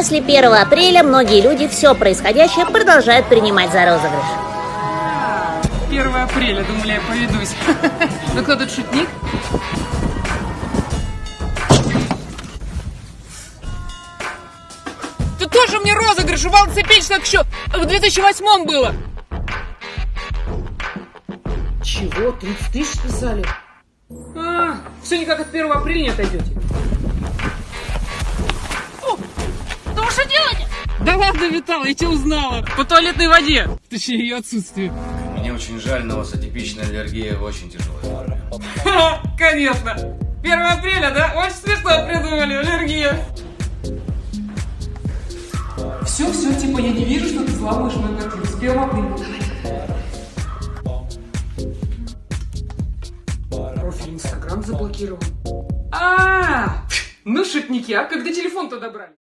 После 1 апреля многие люди все происходящее продолжают принимать за розыгрыш. 1 апреля, думали, я поведусь. Ну кто тут шутник? Тут тоже мне розыгрыш, у Валды Цепич так еще в 2008 было. Чего? 30 тысяч списали? А, все никак от 1 апреля не отойдете. Да ладно, Витал, я тебя узнала. По туалетной воде. Точнее, ее отсутствие. Мне очень жаль, но у вас атипичная аллергия очень тяжелая. Конечно. 1 апреля, да? Очень смешно придумали, аллергия. Все, все, типа, я не вижу, что ты взламываешь мою квартиру. С 1 апреля. Профиль Инстаграм заблокирован. А, ну шутники, а когда телефон-то добрали?